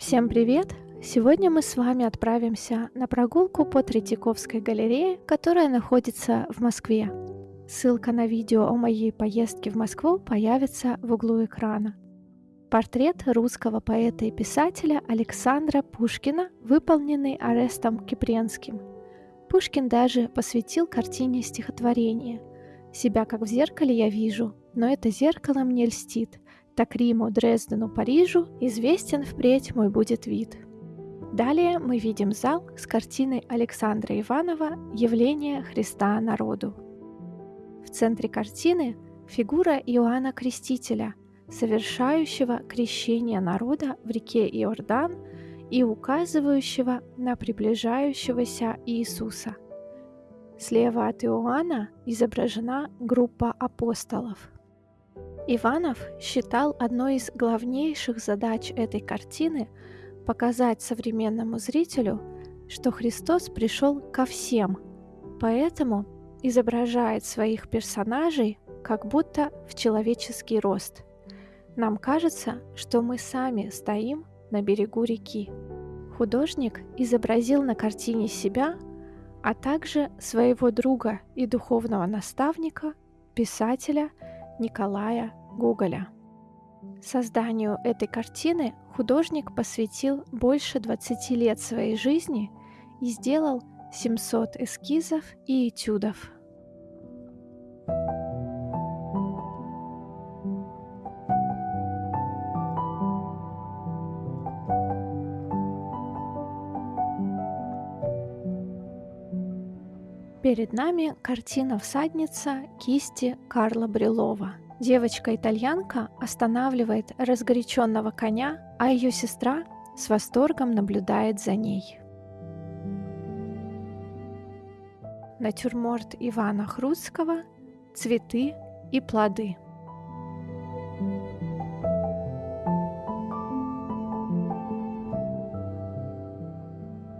Всем привет! Сегодня мы с вами отправимся на прогулку по Третьяковской галерее, которая находится в Москве. Ссылка на видео о моей поездке в Москву появится в углу экрана. Портрет русского поэта и писателя Александра Пушкина, выполненный Арестом Кипренским. Пушкин даже посвятил картине стихотворение. «Себя как в зеркале я вижу, но это зеркало мне льстит, так Риму, Дрездену, Парижу известен впредь мой будет вид». Далее мы видим зал с картиной Александра Иванова «Явление Христа народу». В центре картины фигура Иоанна Крестителя, совершающего крещение народа в реке Иордан и указывающего на приближающегося Иисуса. Слева от Иоанна изображена группа апостолов. Иванов считал одной из главнейших задач этой картины показать современному зрителю, что Христос пришел ко всем, поэтому изображает своих персонажей как будто в человеческий рост. Нам кажется, что мы сами стоим на берегу реки. Художник изобразил на картине себя, а также своего друга и духовного наставника, писателя Николая Гоголя. Созданию этой картины художник посвятил больше 20 лет своей жизни и сделал 700 эскизов и этюдов. Перед нами картина «Всадница» кисти Карла Брилова. Девочка-итальянка останавливает разгоряченного коня, а ее сестра с восторгом наблюдает за ней. Натюрморт Ивана Хрустского «Цветы и плоды».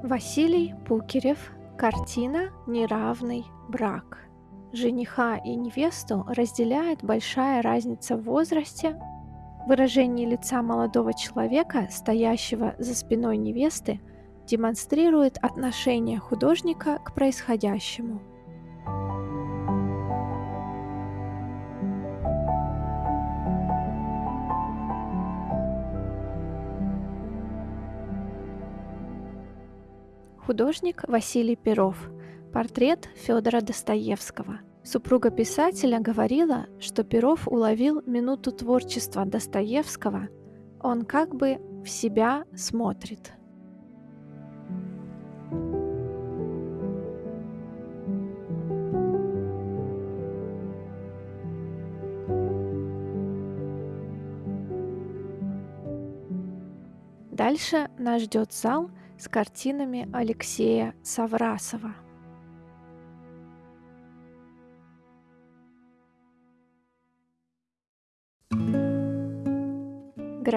Василий Пукерев Картина «Неравный брак». Жениха и невесту разделяет большая разница в возрасте. Выражение лица молодого человека, стоящего за спиной невесты, демонстрирует отношение художника к происходящему. Художник Василий Перов. Портрет Федора Достоевского. Супруга писателя говорила, что Перов уловил минуту творчества Достоевского. Он как бы в себя смотрит. Дальше нас ждет зал с картинами Алексея Саврасова.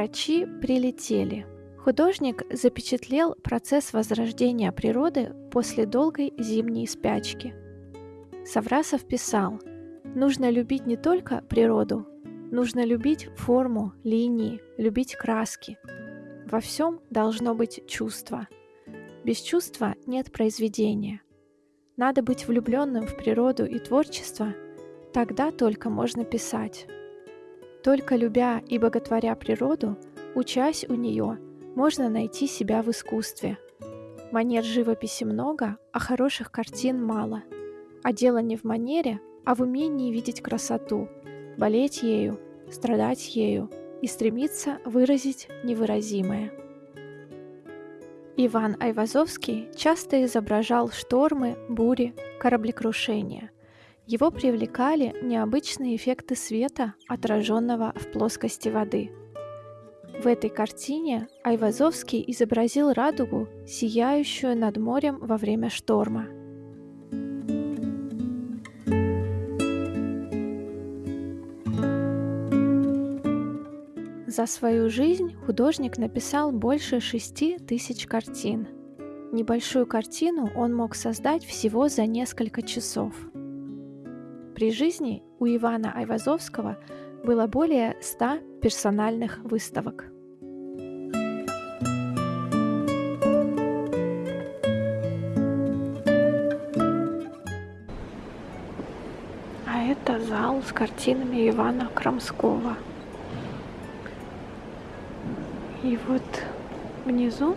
Грачи прилетели. Художник запечатлел процесс возрождения природы после долгой зимней спячки. Саврасов писал, нужно любить не только природу, нужно любить форму, линии, любить краски – во всем должно быть чувство. Без чувства нет произведения. Надо быть влюбленным в природу и творчество, тогда только можно писать. Только любя и боготворя природу, учась у нее, можно найти себя в искусстве. Манер живописи много, а хороших картин мало. А дело не в манере, а в умении видеть красоту, болеть ею, страдать ею – и стремится выразить невыразимое. Иван Айвазовский часто изображал штормы, бури, кораблекрушения. Его привлекали необычные эффекты света, отраженного в плоскости воды. В этой картине Айвазовский изобразил радугу, сияющую над морем во время шторма – За свою жизнь художник написал больше шести тысяч картин. Небольшую картину он мог создать всего за несколько часов. При жизни у Ивана Айвазовского было более 100 персональных выставок. А это зал с картинами Ивана Крамского. И вот внизу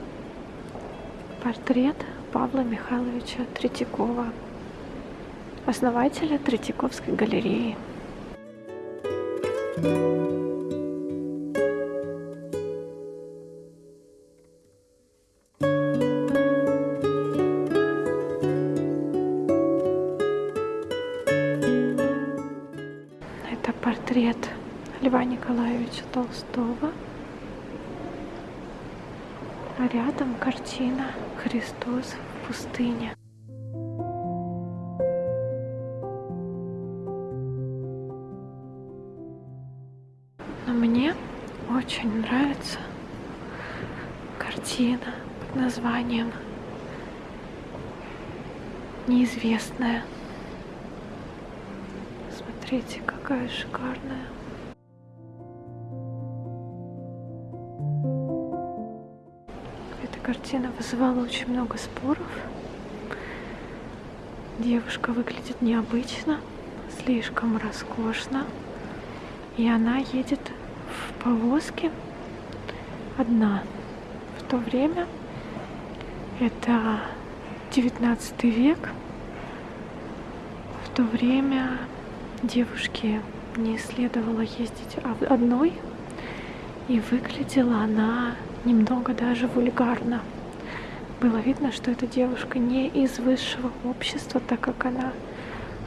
портрет Павла Михайловича Третьякова основателя Третьяковской галереи. Это портрет Льва Николаевича Толстого. А рядом картина «Христос в пустыне». Очень нравится картина под названием «Неизвестная». Смотрите, какая шикарная. Эта картина вызывала очень много споров. Девушка выглядит необычно, слишком роскошно. И она едет в повозке одна. В то время это 19 век. В то время девушке не следовало ездить одной, и выглядела она немного даже вульгарно. Было видно, что эта девушка не из высшего общества, так как она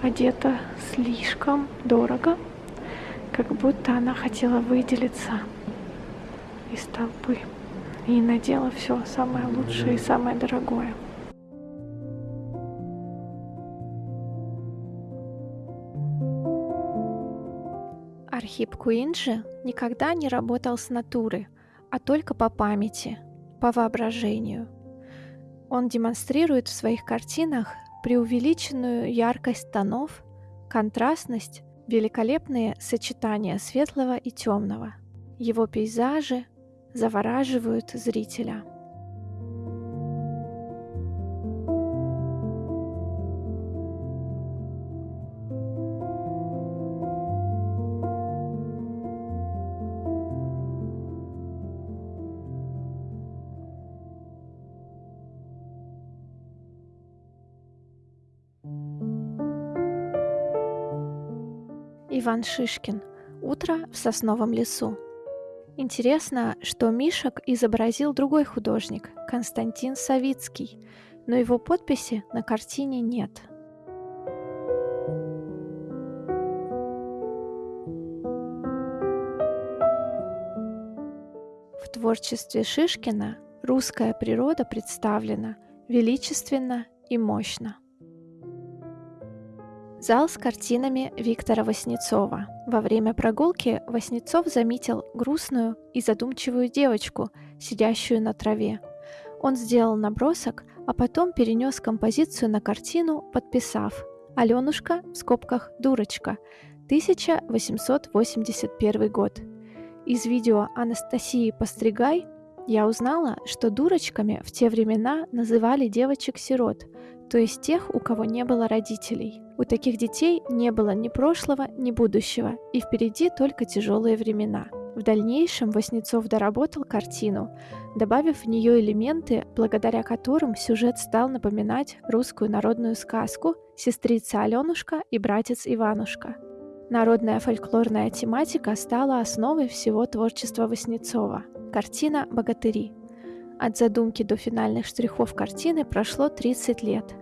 одета слишком дорого, как будто она хотела выделиться из толпы и надела все самое лучшее и самое дорогое. Архип Куинджи никогда не работал с натуры, а только по памяти, по воображению. Он демонстрирует в своих картинах преувеличенную яркость тонов, контрастность, великолепные сочетания светлого и темного. Его пейзажи завораживают зрителя. Иван Шишкин. Утро в сосновом лесу. Интересно, что Мишек изобразил другой художник, Константин Савицкий, но его подписи на картине нет. В творчестве Шишкина русская природа представлена величественно и мощно. Зал с картинами Виктора Васнецова. Во время прогулки Васнецов заметил грустную и задумчивую девочку, сидящую на траве. Он сделал набросок, а потом перенес композицию на картину, подписав «Аленушка» в скобках «Дурочка», 1881 год. Из видео Анастасии Постригай я узнала, что дурочками в те времена называли девочек-сирот, то есть тех, у кого не было родителей. У таких детей не было ни прошлого, ни будущего, и впереди только тяжелые времена. В дальнейшем Васнецов доработал картину, добавив в нее элементы, благодаря которым сюжет стал напоминать русскую народную сказку «Сестрица Аленушка и братец Иванушка». Народная фольклорная тематика стала основой всего творчества Васнецова. Картина «Богатыри». От задумки до финальных штрихов картины прошло 30 лет.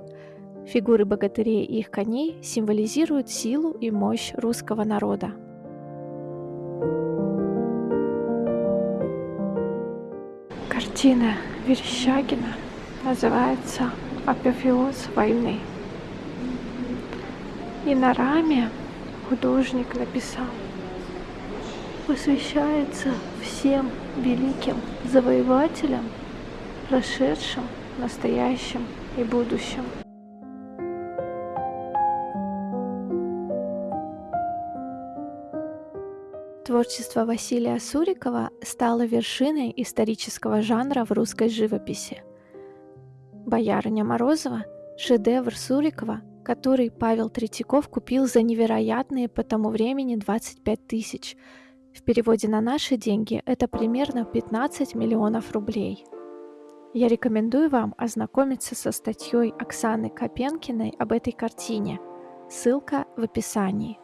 Фигуры богатырей и их коней символизируют силу и мощь русского народа. Картина Верещагина называется «Апофеоз войны». И на раме художник написал посвящается всем великим завоевателям, прошедшим, настоящим и будущим. Творчество Василия Сурикова стало вершиной исторического жанра в русской живописи. «Боярыня Морозова» – шедевр Сурикова, который Павел Третьяков купил за невероятные по тому времени 25 тысяч. В переводе на наши деньги это примерно 15 миллионов рублей. Я рекомендую вам ознакомиться со статьей Оксаны Копенкиной об этой картине. Ссылка в описании.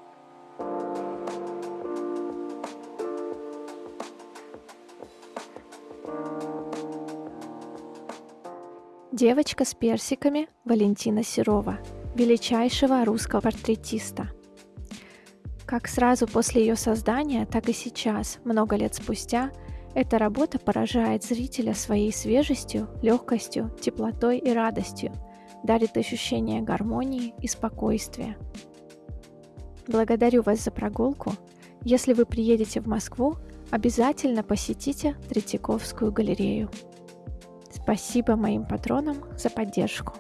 Девочка с персиками Валентина Серова, величайшего русского портретиста. Как сразу после ее создания, так и сейчас, много лет спустя, эта работа поражает зрителя своей свежестью, легкостью, теплотой и радостью, дарит ощущение гармонии и спокойствия. Благодарю вас за прогулку. Если вы приедете в Москву, обязательно посетите Третьяковскую галерею. Спасибо моим патронам за поддержку.